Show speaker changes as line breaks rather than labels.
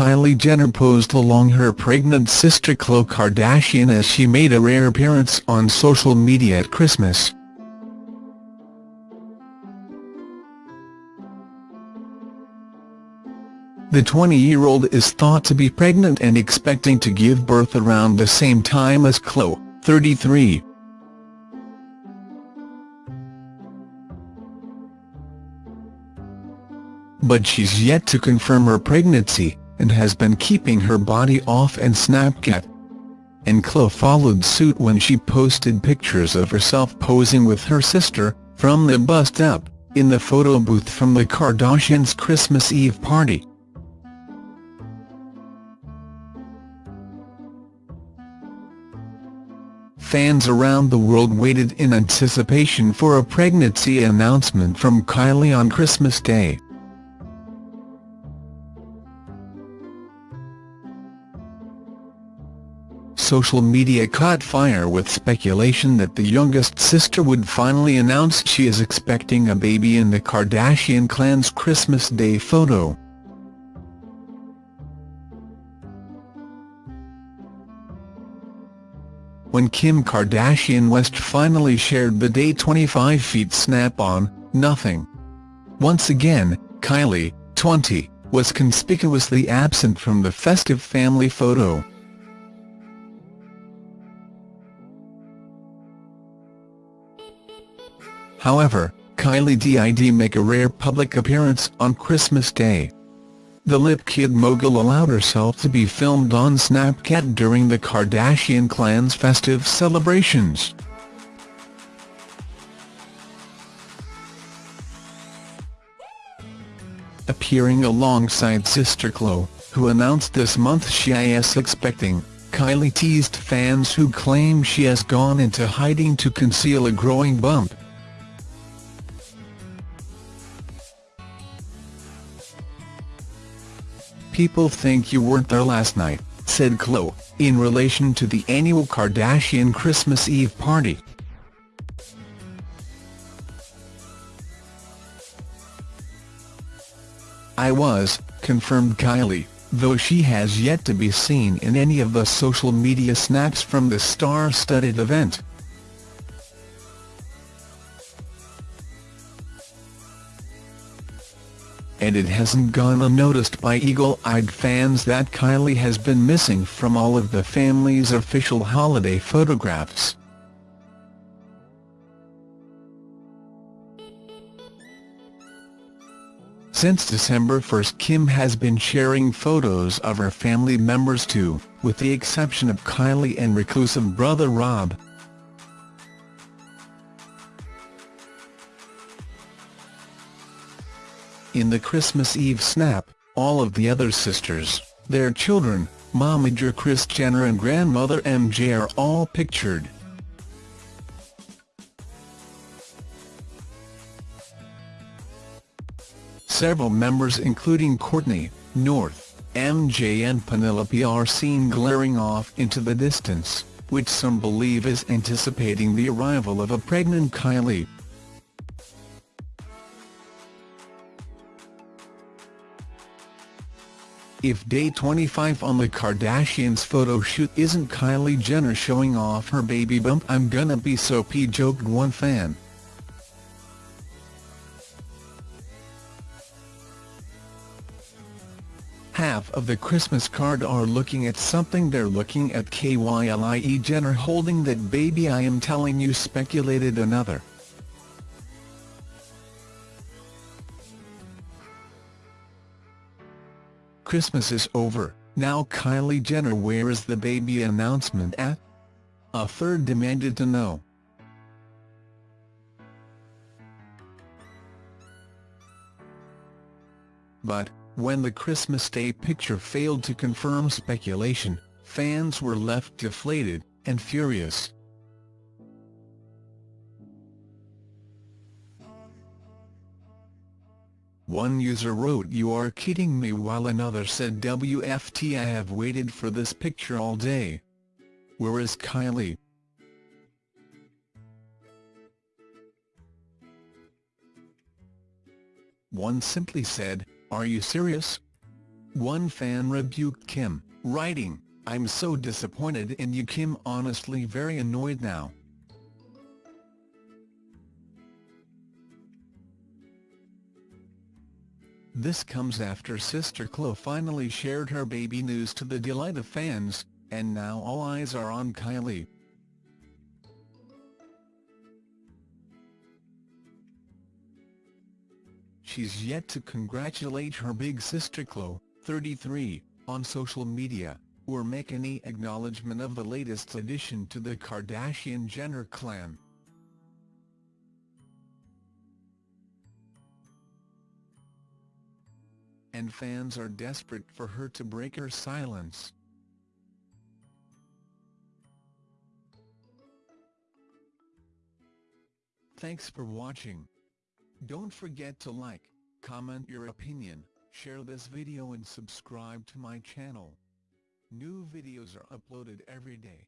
Kylie Jenner posed along her pregnant sister Khloe Kardashian as she made a rare appearance on social media at Christmas. The 20-year-old is thought to be pregnant and expecting to give birth around the same time as Khloe, 33. But she's yet to confirm her pregnancy, and has been keeping her body off and Snapchat. And Khloe followed suit when she posted pictures of herself posing with her sister, from the bust up, in the photo booth from the Kardashians' Christmas Eve party. fans around the world waited in anticipation for a pregnancy announcement from Kylie on Christmas Day. Social media caught fire with speculation that the youngest sister would finally announce she is expecting a baby in the Kardashian clan's Christmas Day photo. When Kim Kardashian West finally shared the day 25 feet snap-on, nothing. Once again, Kylie, 20, was conspicuously absent from the festive family photo. However, Kylie did make a rare public appearance on Christmas Day. The Lip Kit mogul allowed herself to be filmed on Snapchat during the Kardashian clan's festive celebrations. Appearing alongside sister Khloe, who announced this month she is expecting, Kylie teased fans who claim she has gone into hiding to conceal a growing bump. People think you weren't there last night, said Khloe, in relation to the annual Kardashian Christmas Eve party. I was, confirmed Kylie, though she has yet to be seen in any of the social media snaps from the star-studded event. And it hasn't gone unnoticed by eagle-eyed fans that Kylie has been missing from all of the family's official holiday photographs. Since December 1 Kim has been sharing photos of her family members too, with the exception of Kylie and reclusive brother Rob. In the Christmas Eve snap, all of the other sisters, their children, momager Kris Jenner and grandmother MJ are all pictured. Several members including Kourtney, North, MJ and Penelope are seen glaring off into the distance, which some believe is anticipating the arrival of a pregnant Kylie. If day 25 on the Kardashians photo shoot isn't Kylie Jenner showing off her baby bump I'm gonna be so p joked one fan. Half of the Christmas card are looking at something they're looking at Kylie Jenner holding that baby I am telling you speculated another. Christmas is over, now Kylie Jenner where is the baby announcement at? A third demanded to know. But, when the Christmas Day picture failed to confirm speculation, fans were left deflated, and furious. One user wrote you are kidding me while another said WFT I have waited for this picture all day. Where is Kylie? One simply said, are you serious? One fan rebuked Kim, writing, I'm so disappointed in you Kim honestly very annoyed now. This comes after sister Khloe finally shared her baby news to the delight of fans, and now all eyes are on Kylie. She's yet to congratulate her big sister Khloe, 33, on social media, or make any acknowledgement of the latest addition to the Kardashian-Jenner clan. And fans are desperate for her to break her silence. Thanks for watching. Don't forget to like, comment your opinion, share this video and subscribe to my channel. New videos are uploaded every day.